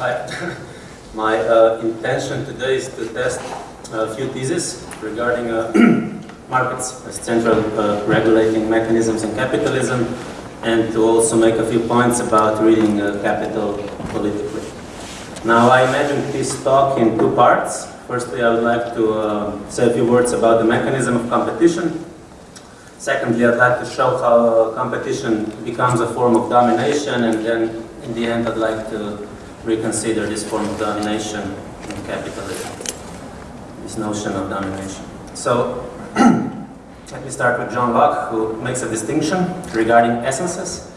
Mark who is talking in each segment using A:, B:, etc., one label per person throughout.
A: I, my uh, intention today is to test a few theses regarding uh, markets as central uh, regulating mechanisms in capitalism and to also make a few points about reading uh, capital politically. Now I imagined this talk in two parts. Firstly, I would like to uh, say a few words about the mechanism of competition. Secondly, I'd like to show how uh, competition becomes a form of domination and then in the end I'd like to reconsider this form of domination in capitalism, this notion of domination. So, let me start with John Locke, who makes a distinction regarding essences.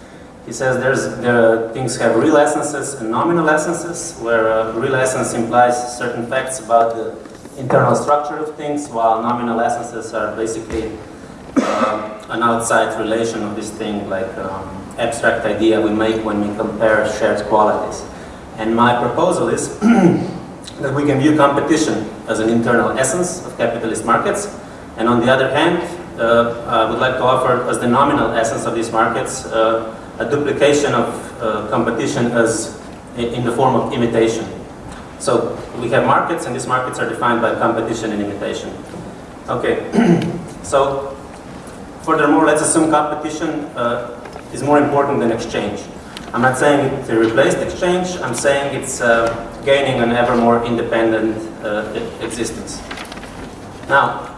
A: He says there's, there, things have real essences and nominal essences, where uh, real essence implies certain facts about the internal structure of things, while nominal essences are basically uh, an outside relation of this thing, like um, abstract idea we make when we compare shared qualities. And my proposal is that we can view competition as an internal essence of capitalist markets, and on the other hand, uh, I would like to offer as the nominal essence of these markets uh, a duplication of uh, competition as in the form of imitation. So we have markets, and these markets are defined by competition and imitation. Okay, so furthermore, let's assume competition uh, is more important than exchange. I'm not saying it replaced exchange, I'm saying it's uh, gaining an ever more independent uh, existence. Now,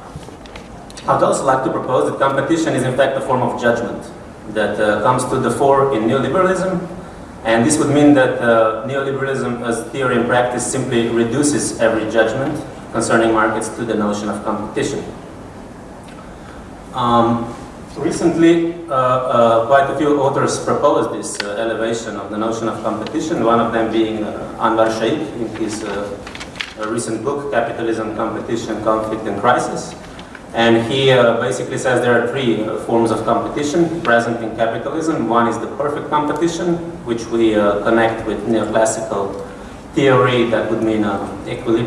A: I'd also like to propose that competition is in fact a form of judgment that uh, comes to the fore in neoliberalism, and this would mean that uh, neoliberalism as theory and practice simply reduces every judgment concerning markets to the notion of competition. Um, Recently, uh, uh, quite a few authors proposed this uh, elevation of the notion of competition, one of them being uh, Anwar Shaikh in his uh, recent book, Capitalism, Competition, Conflict and Crisis. And he uh, basically says there are three forms of competition present in capitalism. One is the perfect competition, which we connect with neoclassical theory that would mean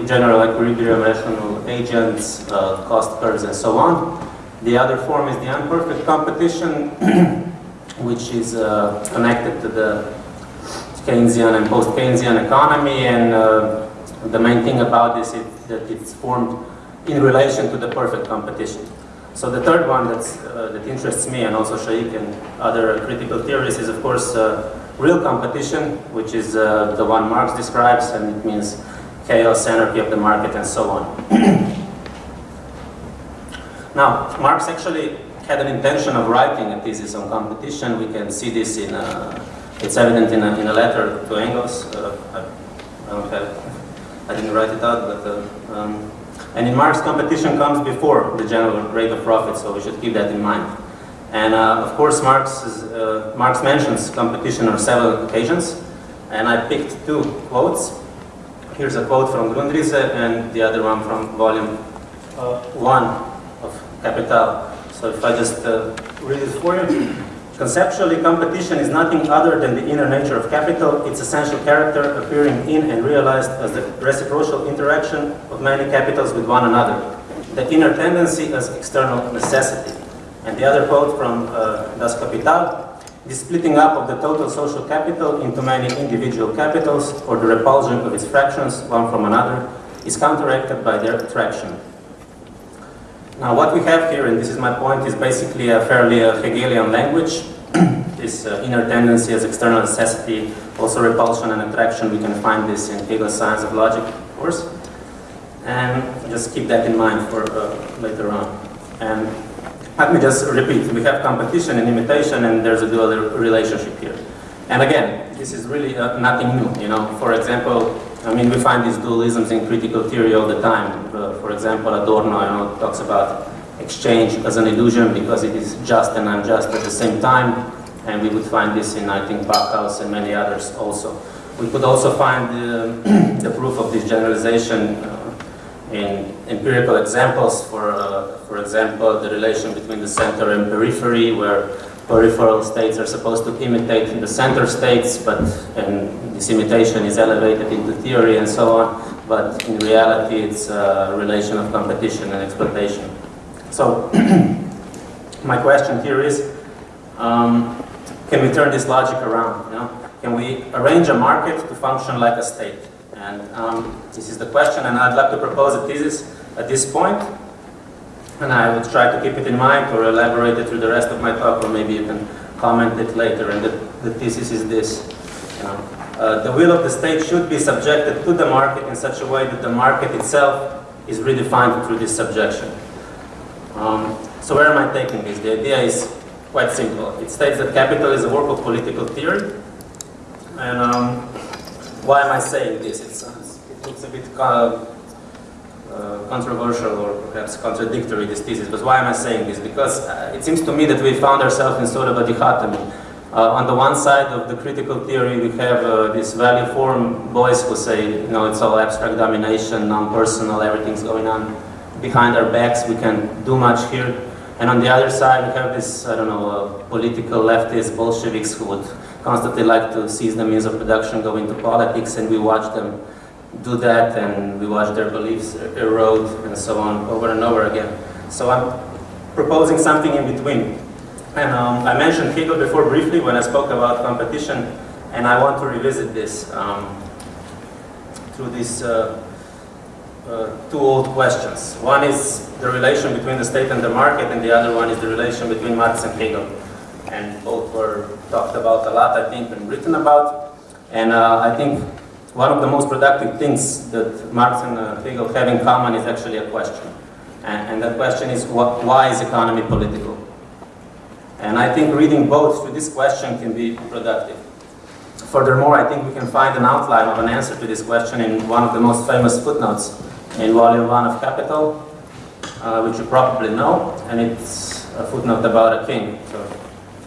A: general equilibrium, rational agents, cost curves, and so on. The other form is the unperfect competition, which is uh, connected to the Keynesian and post-Keynesian economy, and uh, the main thing about this is that it's formed in relation to the perfect competition. So the third one uh, that interests me and also Shaikh and other critical theorists is of course uh, real competition, which is uh, the one Marx describes, and it means chaos, anarchy of the market, and so on. Now, Marx actually had an intention of writing a thesis on competition. We can see this in, a, it's evident in a, in a letter to Engels. Uh, I, don't have, I didn't write it out, but, uh, um, and in Marx, competition comes before the general rate of profit, so we should keep that in mind. And uh, of course, Marx, is, uh, Marx mentions competition on several occasions, and I picked two quotes. Here's a quote from Grundrisse and the other one from volume uh, 1 capital. So if I just uh, read it for you. Conceptually, competition is nothing other than the inner nature of capital, its essential character appearing in and realized as the reciprocal interaction of many capitals with one another. The inner tendency as external necessity. And the other quote from uh, Das Kapital, the splitting up of the total social capital into many individual capitals or the repulsion of its fractions one from another is counteracted by their attraction. Now what we have here, and this is my point, is basically a fairly uh, Hegelian language. this uh, inner tendency as external necessity, also repulsion and attraction, we can find this in Hegel's Science of Logic, of course. And just keep that in mind for uh, later on. And let me just repeat, we have competition and imitation and there's a dual relationship here. And again, this is really uh, nothing new, you know. For example, I mean, we find these dualisms in critical theory all the time. Uh, for example, Adorno you know, talks about exchange as an illusion because it is just and unjust at the same time. And we would find this in, I think, Backhaus and many others also. We could also find uh, the proof of this generalization uh, in empirical examples. For, uh, for example, the relation between the center and periphery, where peripheral states are supposed to imitate the center states, but and this imitation is elevated into theory and so on, but in reality it's a relation of competition and exploitation. So my question here is, um, can we turn this logic around? You know? can we arrange a market to function like a state? And um, this is the question, and I'd like to propose a thesis at this point, and I will try to keep it in mind or elaborate it through the rest of my talk, or maybe you can comment it later. And the, the thesis is this. You know, uh, the will of the state should be subjected to the market in such a way that the market itself is redefined through this subjection. Um, so where am I taking this? The idea is quite simple. It states that capital is a work of political theory. And um, why am I saying this? it looks a bit uh, uh, controversial or perhaps contradictory, this thesis. But why am I saying this? Because uh, it seems to me that we found ourselves in sort of a dichotomy. Uh, on the one side of the critical theory, we have uh, this value form boys who say, you know, it's all abstract domination, non-personal, everything's going on behind our backs, we can do much here. And on the other side, we have this, I don't know, uh, political leftist Bolsheviks who would constantly like to seize the means of production, go into politics, and we watch them do that, and we watch their beliefs erode, and so on, over and over again. So I'm proposing something in between. And um, I mentioned Hegel before briefly when I spoke about competition, and I want to revisit this um, through these uh, uh, two old questions. One is the relation between the state and the market, and the other one is the relation between Marx and Hegel. And both were talked about a lot, I think, and written about. And uh, I think one of the most productive things that Marx and uh, Hegel have in common is actually a question. And, and that question is, why is economy political? And I think reading both to this question can be productive. Furthermore, I think we can find an outline of an answer to this question in one of the most famous footnotes in volume one of Capital, uh, which you probably know, and it's a footnote about a king. So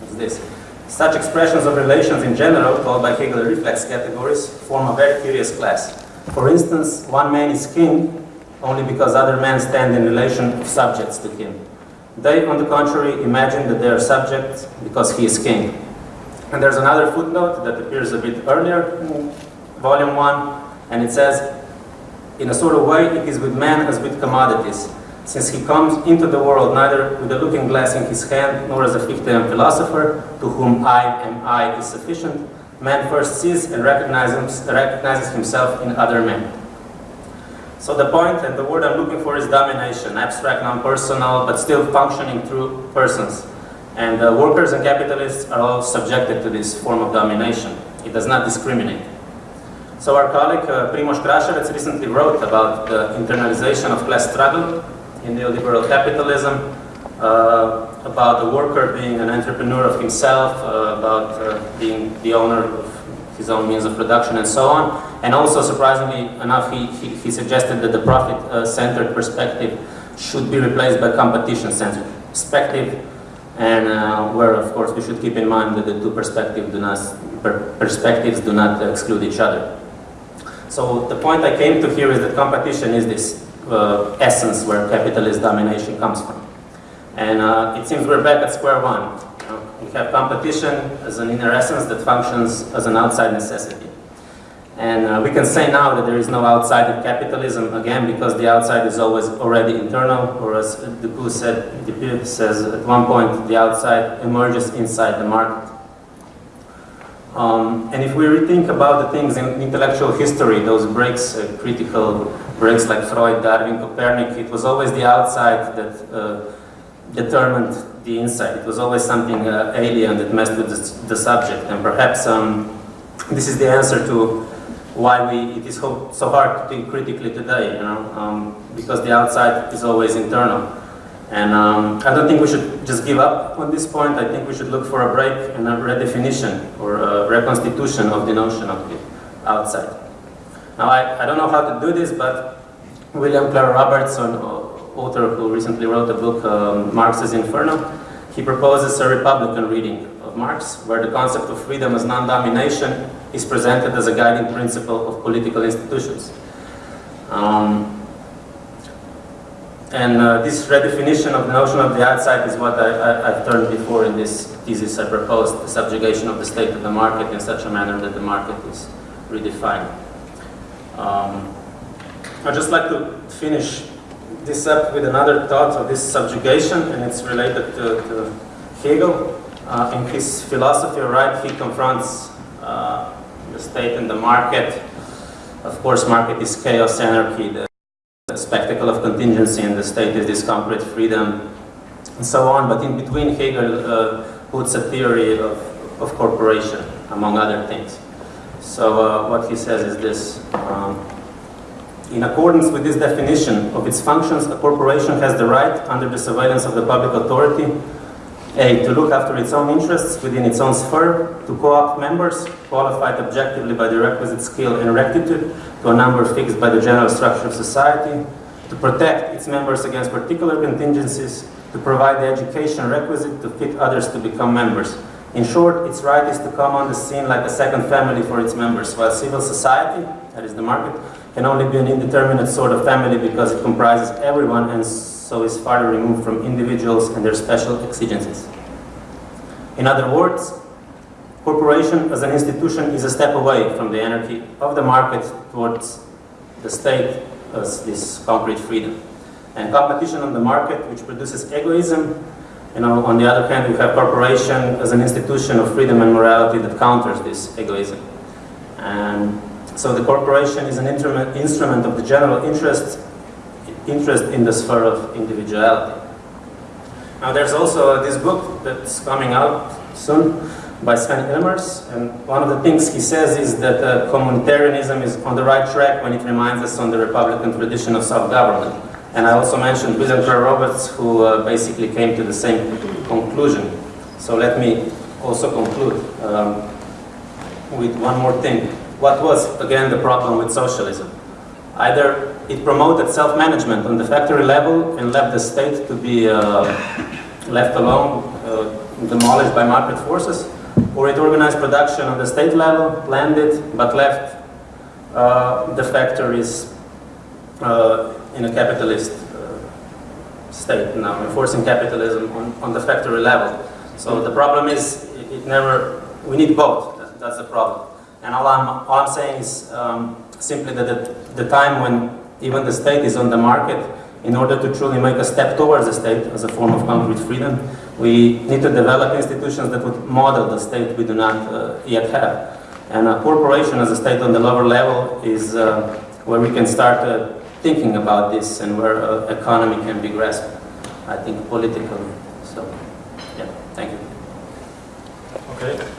A: it's this. Such expressions of relations in general, called by Hegel reflex categories, form a very curious class. For instance, one man is king only because other men stand in relation of subjects to him. They, on the contrary, imagine that they are subjects because he is king. And there's another footnote that appears a bit earlier volume 1, and it says, in a sort of way, it is with man as with commodities. Since he comes into the world neither with a looking glass in his hand, nor as a Fichtean philosopher, to whom I am I is sufficient, man first sees and recognizes, recognizes himself in other men. So the point and the word I'm looking for is domination, abstract, non-personal, but still functioning through persons. And uh, workers and capitalists are all subjected to this form of domination. It does not discriminate. So our colleague uh, Primoz Krašovec recently wrote about the internalization of class struggle in neoliberal capitalism, uh, about the worker being an entrepreneur of himself, uh, about uh, being the owner his own means of production and so on. And also, surprisingly enough, he, he, he suggested that the profit-centered perspective should be replaced by competition-centered perspective, and uh, where, of course, we should keep in mind that the two perspectives do not, per perspectives do not exclude each other. So the point I came to here is that competition is this uh, essence where capitalist domination comes from. And uh, it seems we're back at square one. We have competition as an inner essence that functions as an outside necessity. And uh, we can say now that there is no outside of capitalism, again, because the outside is always already internal, or as Dupuy said, says at one point, the outside emerges inside the market. Um, and if we rethink about the things in intellectual history, those breaks, uh, critical breaks like Freud, Darwin, Copernicus, it was always the outside that uh, determined the inside. It was always something uh, alien that messed with the, the subject. And perhaps um, this is the answer to why we, it is so, so hard to think critically today, you know, um, because the outside is always internal. And um, I don't think we should just give up on this point. I think we should look for a break and a redefinition or a reconstitution of the notion of the outside. Now, I, I don't know how to do this, but William Clare Roberts, author who recently wrote a book, um, Marx's Inferno, he proposes a Republican reading of Marx, where the concept of freedom as non-domination is presented as a guiding principle of political institutions. Um, and uh, this redefinition of the notion of the outside is what I, have turned before in this thesis I proposed, the subjugation of the state to the market in such a manner that the market is redefined. Um, I'd just like to finish this up with another thought of this subjugation, and it's related to, to Hegel. Uh, in his philosophy, right, he confronts uh, the state and the market. Of course, market is chaos, anarchy, the, the spectacle of contingency, and the state is this concrete freedom, and so on. But in between, Hegel uh, puts a theory of, of corporation, among other things. So uh, what he says is this. Um, in accordance with this definition of its functions, a corporation has the right, under the surveillance of the public authority, a. To look after its own interests within its own sphere, to co-opt members, qualified objectively by the requisite skill and rectitude, to a number fixed by the general structure of society, to protect its members against particular contingencies, to provide the education requisite to fit others to become members. In short, its right is to come on the scene like a second family for its members, while civil society, that is the market, can only be an indeterminate sort of family because it comprises everyone and so is farther removed from individuals and their special exigencies. In other words, corporation as an institution is a step away from the anarchy of the market towards the state as this concrete freedom. And competition on the market, which produces egoism, you know, on the other hand, we have corporation as an institution of freedom and morality that counters this egoism. And so the corporation is an instrument of the general interest, interest in the sphere of individuality. Now there's also this book that's coming out soon by Sven Ellmers, and one of the things he says is that uh, communitarianism is on the right track when it reminds us on the Republican tradition of self-government. And I also mentioned William Clare Roberts, who uh, basically came to the same conclusion. So let me also conclude um, with one more thing what was, again, the problem with socialism? Either it promoted self-management on the factory level and left the state to be uh, left alone, uh, demolished by market forces, or it organized production on the state level, planned it, but left uh, the factories uh, in a capitalist uh, state now, enforcing capitalism on, on the factory level. So the problem is, it, it never, we need both, that's the problem. And all I'm, all I'm saying is um, simply that at the time when even the state is on the market, in order to truly make a step towards the state as a form of concrete freedom, we need to develop institutions that would model the state we do not uh, yet have. And a corporation as a state on the lower level is uh, where we can start uh, thinking about this and where uh, economy can be grasped, I think, politically. So, yeah, thank you.
B: Okay.